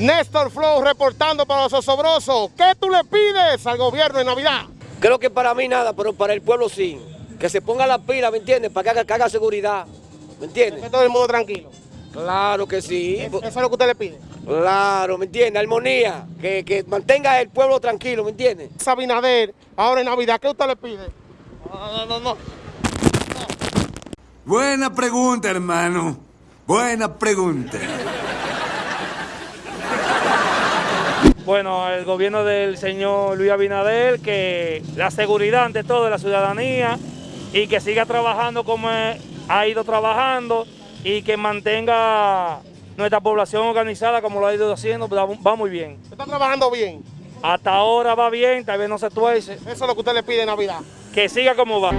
Néstor Flow reportando para los osobrosos. ¿Qué tú le pides al gobierno en Navidad? Creo que para mí nada, pero para el pueblo sí. Que se ponga la pila, ¿me entiendes? Para que haga, que haga seguridad, ¿me entiendes? Que todo el mundo tranquilo. Claro que sí. Eso es lo que usted le pide. Claro, ¿me entiende? Armonía, que, que mantenga el pueblo tranquilo, ¿me entiende? Sabinader, ahora en Navidad, ¿qué usted le pide? No, no, no, no. Buena pregunta, hermano. Buena pregunta. Bueno, el gobierno del señor Luis Abinader, que la seguridad ante todo de la ciudadanía y que siga trabajando como ha ido trabajando y que mantenga nuestra población organizada como lo ha ido haciendo, va, va muy bien. ¿Está trabajando bien? Hasta ahora va bien, tal vez no se tuerce. Eso es lo que usted le pide en Navidad. Que siga como va.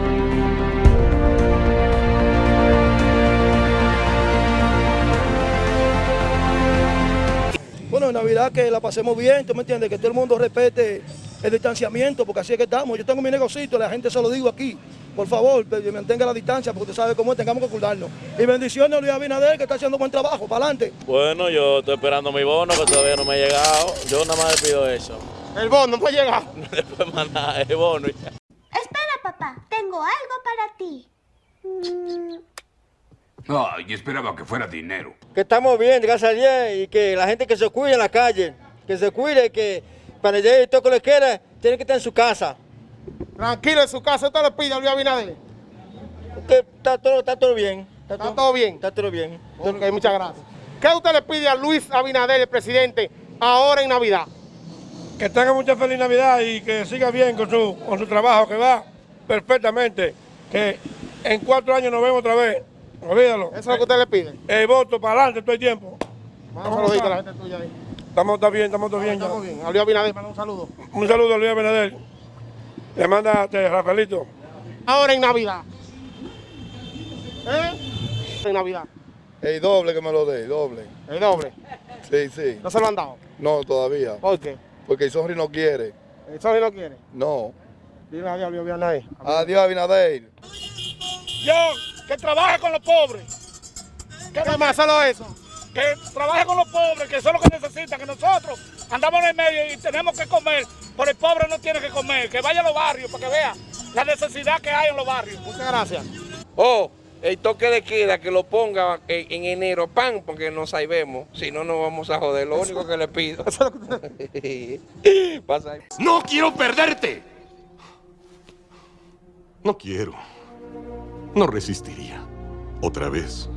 Bueno, en Navidad que la pasemos bien, ¿tú me entiendes? Que todo el mundo respete el distanciamiento, porque así es que estamos. Yo tengo mi negocito, la gente se lo digo aquí. Por favor, que mantenga la distancia, porque usted sabe cómo es, tengamos que cuidarnos. Y bendiciones a Luis Abinader, que está haciendo buen trabajo. Para adelante. Bueno, yo estoy esperando mi bono, que todavía no me ha llegado. Yo nada más le pido eso. El bono no ha llegado. Después más nada, el bono ya. Espera, papá, tengo algo para ti. Mm, Ay, esperaba que fuera dinero. Que estamos bien, gracias a Dios, y que la gente que se cuide en la calle, que se cuide, que para llegar y todo lo que quiera, tiene que estar en su casa. Tranquilo en su casa, usted le pide a Luis Abinader. Que está todo, está todo bien. ¿Está todo bien? Está todo bien. Ok, muchas gracias. ¿Qué usted le pide a Luis Abinader, el presidente, ahora en Navidad? Que tenga mucha feliz Navidad y que siga bien con su, con su trabajo, que va perfectamente. Que en cuatro años nos vemos otra vez. Olvídalo. Eso es lo que usted le pide. El voto para adelante todo el tiempo. Manda un saludito a la gente tuya ahí. Estamos está bien, estamos todos bien. ya. Estamos bien. A Luis Abinader, manda un saludo. Un saludo a Luis Abinader. Le manda este, Rafaelito. Ahora en Navidad. ¿Eh? En Navidad. El doble que me lo dé, doble. El doble. Sí, sí. ¿No se lo han dado? No, todavía. ¿Por qué? Porque el Sonri no quiere. ¿El Sony no quiere? No. Dile adiós a Luis Abinader. Adiós, Abinader. Yo, que trabaje con los pobres. Que, ¿Qué más? Solo eso. que trabaje con los pobres, que eso es lo que necesitan, que nosotros andamos en el medio y tenemos que comer, pero el pobre no tiene que comer, que vaya a los barrios para que vea la necesidad que hay en los barrios. Muchas gracias. Oh, el toque de queda que lo ponga en, en enero, pan, porque no sabemos. Si no, nos vamos a joder. Lo único que le pido. Pasa ahí. ¡No quiero perderte! No quiero. No resistiría. Otra vez.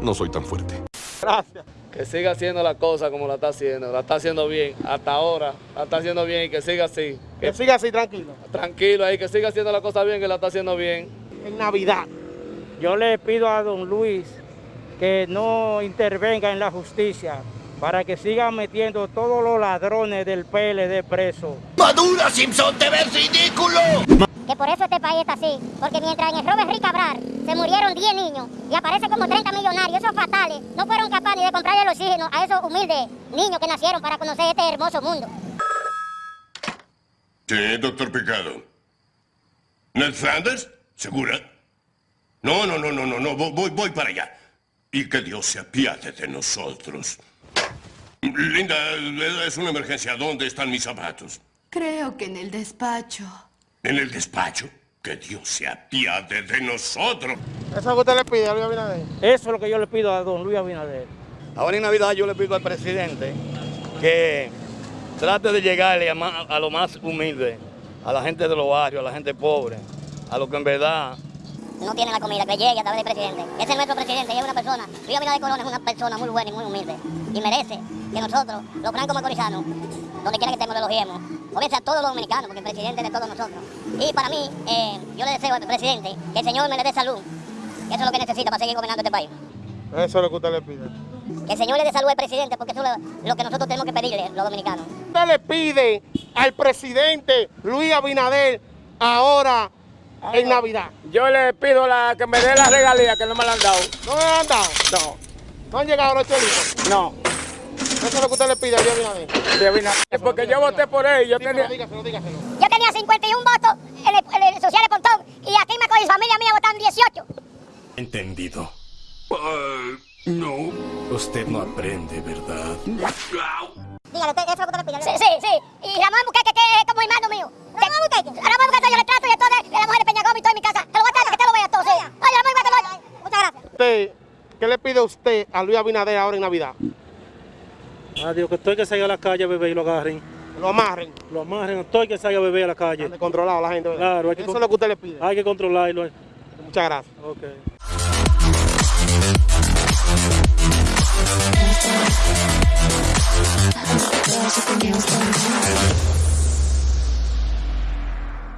No soy tan fuerte. Gracias. Que siga haciendo la cosa como la está haciendo, la está haciendo bien, hasta ahora, la está haciendo bien y que siga así. Que siga así tranquilo. Tranquilo ahí, que siga haciendo la cosa bien, que la está haciendo bien. En Navidad. Yo le pido a don Luis que no intervenga en la justicia para que sigan metiendo todos los ladrones del PLD preso. ¡Madura, Simpson! ¡Te ves ridículo! Que por eso este país está así. Porque mientras en el Robert Rick Cabral se murieron 10 niños y aparecen como 30 millonarios, esos fatales no fueron capaces ni de comprarle el oxígeno a esos humildes niños que nacieron para conocer este hermoso mundo. Sí, doctor Picado. ¿Ned Flanders? ¿Segura? No, no, no, no, no, no, vo- voy, voy para allá. Y que Dios se apiade de nosotros. Linda, es una emergencia. ¿Dónde están mis zapatos? Creo que en el despacho. ¿En el despacho? Que Dios se apiade de nosotros. Eso es lo que usted le pide a Luis Abinader. Eso es lo que yo le pido a don Luis Abinader. Ahora en Navidad yo le pido al presidente que trate de llegarle a, lo más humilde, a la gente de los barrios, a la gente pobre, a lo que en verdad No tiene la comida, que llegue a través del presidente. Ese es nuestro presidente y es una persona. Luis Abinader Colón es una persona muy buena y muy humilde. Y merece que nosotros, los francos macorizanos, donde quiera que estemos, lo elogiemos. O bien sea todos los dominicanos, porque el presidente es de todos nosotros. Y para mí, eh, yo le deseo al presidente que el Señor me le dé salud. Que eso es lo que necesita para seguir gobernando este país. Eso es lo que usted le pide. Que el Señor le dé salud al presidente, porque eso es lo, lo que nosotros tenemos que pedirle, los dominicanos. Usted le pide al presidente Luis Abinader ahora en Navidad. Yo le pido la, que me dé la regalía que no me la han dado. ¿No me han dado? No, ¿No han llegado los chelitos? no. Eso es lo que usted le pide a Luis Abinader. de Abinader, Porque yo voté por él, yo tenía... dígaselo, dígaselo. Yo tenía 51 votos en el, en el social de Pontón y aquí me con mi familia mía votaron 18. Entendido. no. Usted no aprende, ¿verdad? Dígale, eso es lo que usted le pide. Sí, sí, sí. Y Ramón Buqueque, que es como hermano mío. ¿Ramón Buqueque? Ramón Buqueque, yo le trato y entonces de la mujer de Peña Gómez y todo en mi casa. Te lo voy a traer que te lo vea todo, sí. Oye, Ramón, que te lo Muchas gracias. ¿qué le pide usted a Luis Abinader ahora en Navidad? Adiós, que estoy que salga a la calle a beber y lo agarren. Lo amarren. Lo amarren, estoy que salga a beber a la calle. Controlado la gente. ¿verdad? Claro, hay que Eso es lo que usted le pide. Hay que controlarlo. Muchas gracias. Ok.